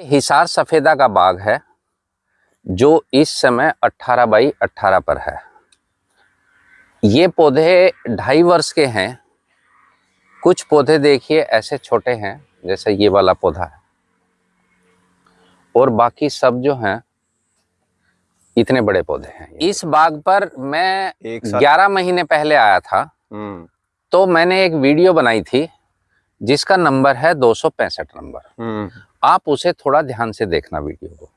हिसार सफ़ेदा का बाग है जो इस समय 18 बाई 18 पर है। ये पौधे ढाई वर्ष के हैं। कुछ पौधे देखिए ऐसे छोटे हैं जैसे ये वाला पौधा है। और बाकी सब जो हैं इतने बड़े पौधे हैं इस बाग पर मैं 11 महीने पहले आया था। हम्म। तो मैंने एक वीडियो बनाई थी जिसका नंबर है दो सौ पैंसठ नंबर। हम्म। आप उसे थोड़ा ध्यान से देखना वीडियो को।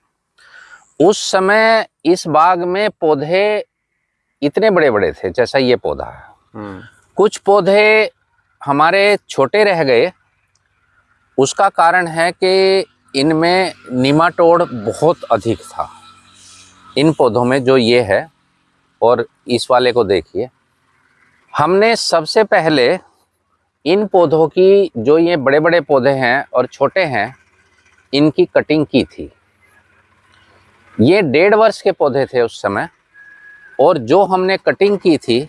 उस समय इस बाग में पौधे इतने बड़े बड़े थे जैसा ये पौधा है। हम्म। कुछ पौधे हमारे छोटे रह गए। उसका कारण है कि इनमें निमाटोड बहुत अधिक था। इन पौधों में जो ये है और इस वाले को देखिए हमने सबसे पहले इन पौधों की जो ये बड़े बड़े पौधे हैं और छोटे हैं इनकी कटिंग की थी। ये डेढ़ वर्ष के पौधे थे उस समय, और जो हमने कटिंग की थी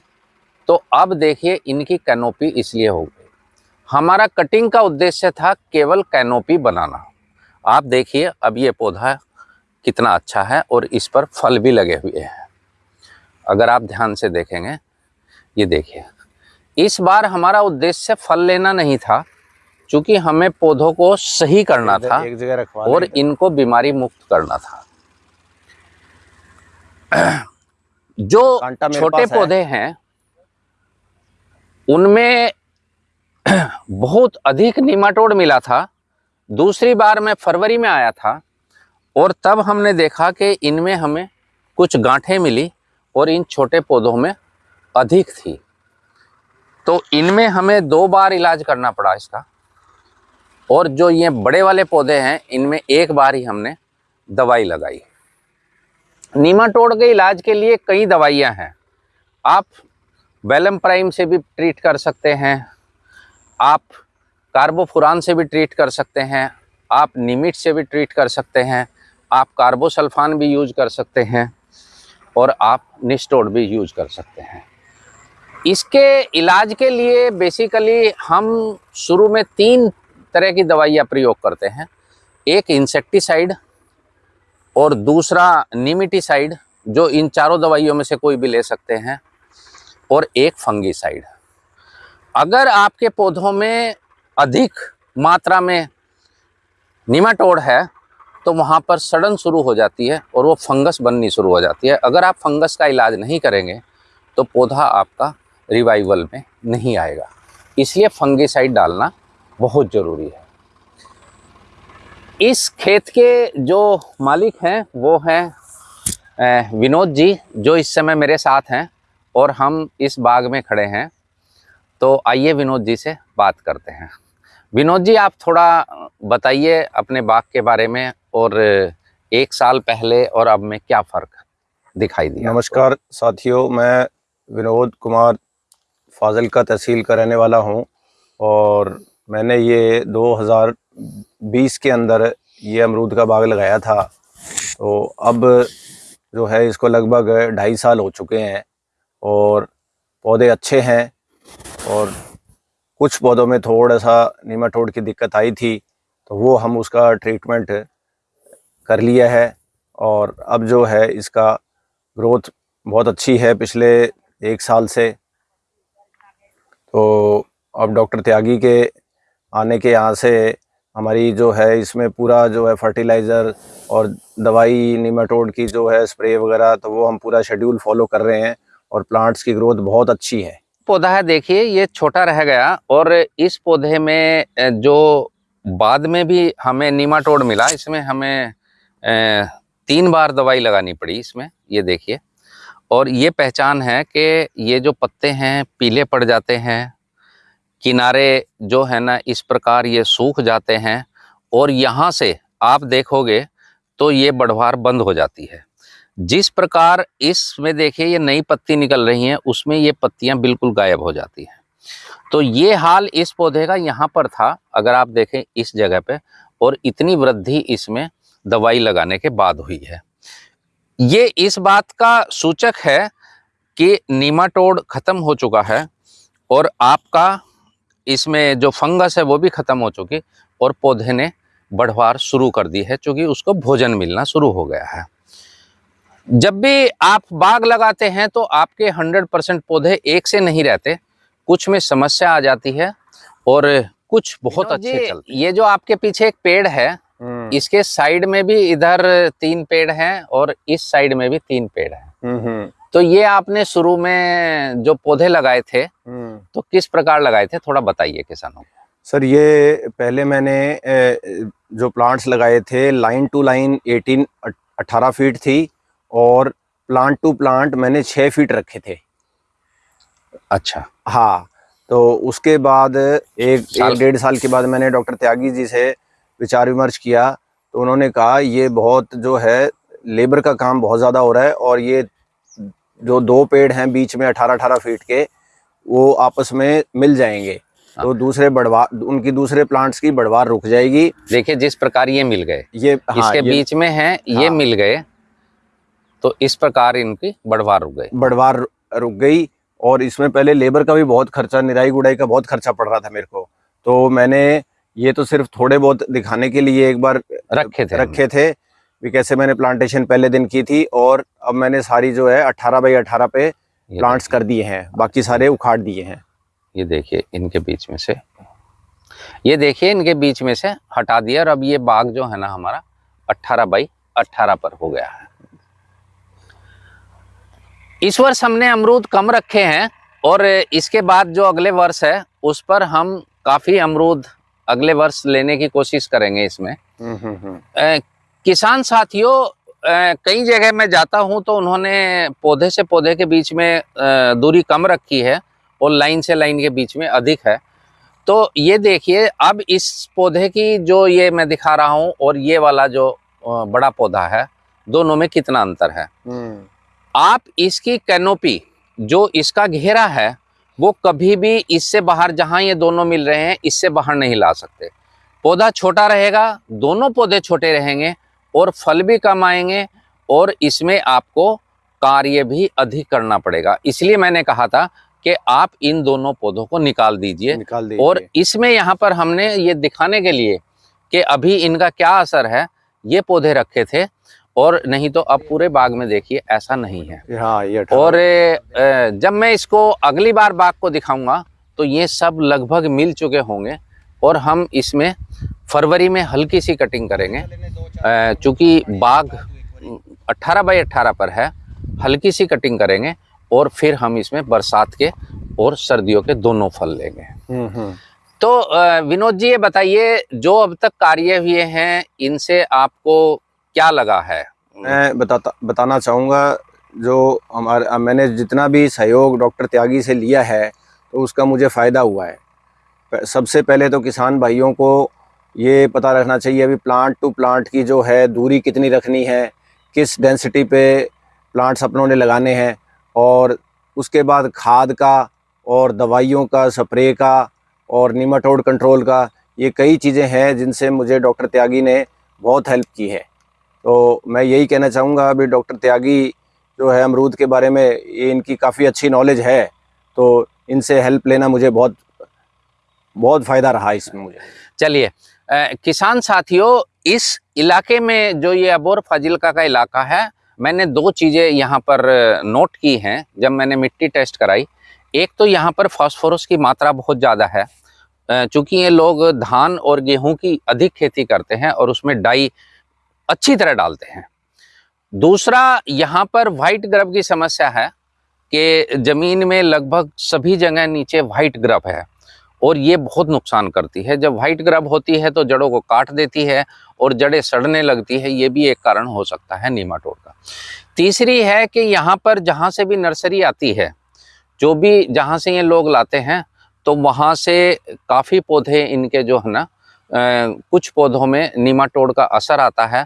तो अब देखिए इनकी कैनोपी इसलिए हो गई। हमारा कटिंग का उद्देश्य था केवल कैनोपी बनाना। आप देखिए अब ये पौधा कितना अच्छा है, और इस पर फल भी लगे हुए हैं। अगर आप ध्यान से देखेंगे, ये देखिए, इस बार हमारा उद्देश्य फल लेना नहीं था क्योंकि हमें पौधों को सही करना था एक जगह रखवा और इनको बीमारी मुक्त करना था। जो छोटे पास है। पौधे हैं उनमें बहुत अधिक निमाटोड मिला था। दूसरी बार मैं फरवरी में आया था और तब हमने देखा कि इनमें हमें कुछ गांठें मिली और इन छोटे पौधों में अधिक थी। तो इनमें हमें दो बार इलाज करना पड़ा इसका। और जो ये बड़े वाले पौधे हैं, इनमें एक बार ही हमने दवाई लगाई। नीमाटोड के इलाज के लिए कई दवाइयाँ हैं। आप वेलम प्राइम से भी ट्रीट कर सकते हैं। आप कार्बोफुरान से भी ट्रीट कर सकते हैं। आप निमिट से भी ट्रीट कर सकते हैं। आप कार्बोसल्फान भी यूज़ कर सकते हैं और आप निस्टोड भी यूज़ कर सकते हैं। इसके इलाज के लिए बेसिकली हम शुरू में तीन तरह की दवाइयाँ प्रयोग करते हैं। एक इंसेक्टिसाइड और दूसरा निमिटिसाइड जो इन चारों दवाइयों में से कोई भी ले सकते हैं, और एक फंगीसाइड अगर आपके पौधों में अधिक मात्रा में निमाटोड है तो वहाँ पर सड़न शुरू हो जाती है और वो फंगस बननी शुरू हो जाती है। अगर आप फंगस का इलाज नहीं करेंगे तो पौधा आपका रिवाइवल में नहीं आएगा। इसलिए फंगीसाइड डालना बहुत ज़रूरी है। इस खेत के जो मालिक हैं, वो हैं विनोद जी, जो इस समय मेरे साथ हैं और हम इस बाग में खड़े हैं। तो आइए विनोद जी से बात करते हैं। विनोद जी, आप थोड़ा बताइए अपने बाग के बारे में और एक साल पहले और अब में क्या फ़र्क दिखाई दिया नमस्कार साथियों, मैं विनोद कुमार फाजिल का तहसील का रहने वाला हूँ और मैंने ये 2020 के अंदर ये अमरूद का बाग लगाया था। तो अब जो है इसको लगभग ढाई साल हो चुके हैं और पौधे अच्छे हैं और कुछ पौधों में थोड़ा सा नीमाटोड की दिक्कत आई थी तो वो हम उसका ट्रीटमेंट कर लिया है और अब जो है इसका ग्रोथ बहुत अच्छी है पिछले एक साल से। तो अब डॉक्टर त्यागी के आने के यहाँ से हमारी जो है, इसमें पूरा जो है फर्टिलाइज़र और दवाई निमाटोड की जो है स्प्रे वगैरह तो वो हम पूरा शेड्यूल फॉलो कर रहे हैं और प्लांट्स की ग्रोथ बहुत अच्छी है। पौधा है, देखिए, ये छोटा रह गया और इस पौधे में जो बाद में भी हमें नीमाटोड मिला, इसमें हमें तीन बार दवाई लगानी पड़ी इसमें, ये देखिए। और ये पहचान है कि ये जो पत्ते हैं, पीले पड़ जाते हैं किनारे जो है ना, इस प्रकार ये सूख जाते हैं और यहाँ से आप देखोगे तो ये बढ़वार बंद हो जाती है। जिस प्रकार इसमें देखिए ये नई पत्ती निकल रही हैं, उसमें ये पत्तियाँ बिल्कुल गायब हो जाती हैं। तो ये हाल इस पौधे का यहाँ पर था, अगर आप देखें इस जगह पे, और इतनी वृद्धि इसमें दवाई लगाने के बाद हुई है। ये इस बात का सूचक है कि नीमाटोड खत्म हो चुका है और आपका इसमें जो फंगस है वो भी खत्म हो चुकी और पौधे ने बढ़वार शुरू कर दी है क्योंकि उसको भोजन मिलना शुरू हो गया है। जब भी आप बाग लगाते हैं तो आपके 100 परसेंट पौधे एक से नहीं रहते कुछ में समस्या आ जाती है और कुछ बहुत अच्छे चलते ये जो आपके पीछे एक पेड़ है हम्म, इसके साइड में भी इधर तीन पेड़ हैं और इस साइड में भी तीन पेड़ हैं। हम्म, हम्म, तो ये आपने शुरू में जो पौधे लगाए थे। तो किस प्रकार लगाए थे? थोड़ा बताइए किसानों को। सर ये पहले मैंने जो प्लांट्स लगाए थे लाइन टू लाइन 18 18 फीट थी और प्लांट टू प्लांट मैंने 6 फीट रखे थे। अच्छा। हाँ तो उसके बाद एक साल- एक डेढ़ साल के बाद मैंने डॉक्टर त्यागी जी से विचार विमर्श किया तो उन्होंने कहा ये बहुत जो है लेबर का काम बहुत ज़्यादा हो रहा है और ये जो दो पेड़ हैं बीच में अठारह अठारह फीट के वो आपस में मिल जाएँगे। तो दूसरे बढ़वार उनकी दूसरे प्लांट्स की बढ़वार रुक जाएगी। देखिए जिस प्रकार ये मिल गए ये हाँ, इसके ये बीच में है ये हाँ। मिल गए तो इस प्रकार इनकी बढ़वार रुक गई। बढ़वार रुक गई और इसमें पहले लेबर का भी बहुत खर्चा निराई गुड़ाई का बहुत खर्चा पड़ रहा था मेरे को। तो मैंने ये तो सिर्फ़ थोड़े बहुत दिखाने के लिए एक बार रखे थे। रखे थे भी कैसे मैंने प्लांटेशन पहले दिन की थी और अब मैंने सारी जो है 18 बाई 18 पे प्लांट्स कर दिए हैं बाकी सारे उखाड़ दिए हैं। ये देखिए इनके बीच में से। ये देखिए इनके बीच में से हटा दिया और अब ये बाग जो है ना हमारा 18 बाई 18 पर हो गया है। इस वर्ष हमने अमरूद कम रखे हैं और इसके बाद जो अगले वर्ष है उस पर हम काफ़ी अमरूद अगले वर्ष लेने की कोशिश करेंगे इसमें। हम्म, हम्म, हम्म। अ, किसान साथियों कई जगह मैं जाता हूँ तो उन्होंने पौधे से पौधे के बीच में दूरी कम रखी है और लाइन से लाइन के बीच में अधिक है। तो ये देखिए अब इस पौधे की जो ये मैं दिखा रहा हूँ और ये वाला जो बड़ा पौधा है दोनों में कितना अंतर है? हम्म, आप इसकी कैनोपी जो इसका घेरा है वो कभी भी इससे बाहर जहाँ ये दोनों मिल रहे हैं इससे बाहर नहीं ला सकते। पौधा छोटा रहेगा दोनों पौधे छोटे रहेंगे और फल भी कम आएँगे और इसमें आपको कार्य भी अधिक करना पड़ेगा। इसलिए मैंने कहा था कि आप इन दोनों पौधों को निकाल दीजिए। निकाल दीजिए। और इसमें यहाँ पर हमने ये दिखाने के लिए कि अभी इनका क्या असर है ये पौधे रखे थे और नहीं तो अब पूरे बाग में देखिए ऐसा नहीं है। हाँ ये 18 और जब मैं इसको अगली बार बाग को दिखाऊँगा तो ये सब लगभग मिल चुके होंगे और हम इसमें फरवरी में हल्की सी कटिंग करेंगे। चूँकि बाग 18 बाई 18 पर है हल्की सी कटिंग करेंगे और फिर हम इसमें बरसात के और सर्दियों के दोनों फल लेंगे। हम्म, हम्म। तो विनोद जी ये बताइए जो अब तक कार्य हुए हैं इनसे आपको क्या लगा है? मैं बताता बताना चाहूँगा जो हमारे मैंने जितना भी सहयोग डॉक्टर त्यागी से लिया है तो उसका मुझे फ़ायदा हुआ है। सबसे पहले तो किसान भाइयों को ये पता रखना चाहिए अभी प्लांट टू प्लांट की जो है, दूरी कितनी रखनी है, किस डेंसिटी पे प्लांट्स अपनों ने लगाने हैं, और उसके बाद खाद का और दवाइयों का स्प्रे का और निमाटोड कंट्रोल का, ये कई चीज़ें हैं जिनसे मुझे डॉक्टर त्यागी ने बहुत हेल्प की है। तो मैं यही कहना चाहूँगा अभी डॉक्टर त्यागी जो है अमरूद के बारे में, ये इनकी काफ़ी अच्छी नॉलेज है तो इनसे हेल्प लेना मुझे बहुत बहुत फ़ायदा रहा इसमें मुझे। चलिए किसान साथियों, इस इलाके में जो ये अबोर फाजिलका का इलाका है, मैंने दो चीज़ें यहाँ पर नोट की हैं, जब मैंने मिट्टी टेस्ट कराई। एक तो यहाँ पर फास्फोरस की मात्रा बहुत ज़्यादा है। चूँकि ये लोग धान और गेहूँ की अधिक खेती करते हैं और उसमें डाई अच्छी तरह डालते हैं। दूसरा, यहाँ पर वाइट ग्रब की समस्या है कि ज़मीन में लगभग सभी जगह नीचे वाइट ग्रब है। और ये बहुत नुकसान करती है। जब वाइट ग्रब होती है तो जड़ों को काट देती है और जड़ें सड़ने लगती है, ये भी एक कारण हो सकता है नीमाटोड का। तीसरी है कि यहाँ पर जहाँ से भी नर्सरी आती है, जो भी जहाँ से ये लोग लाते हैं तो वहाँ से काफ़ी पौधे इनके जो है ना कुछ पौधों में नीमाटोड का असर आता है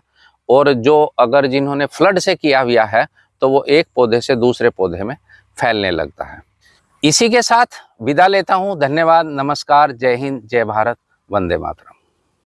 और जो अगर जिन्होंने फ्लड से किया हुआ है तो वो एक पौधे से दूसरे पौधे में फैलने लगता है। इसी के साथ विदा लेता हूँ। धन्यवाद नमस्कार जय हिंद जय भारत वंदे मातरम।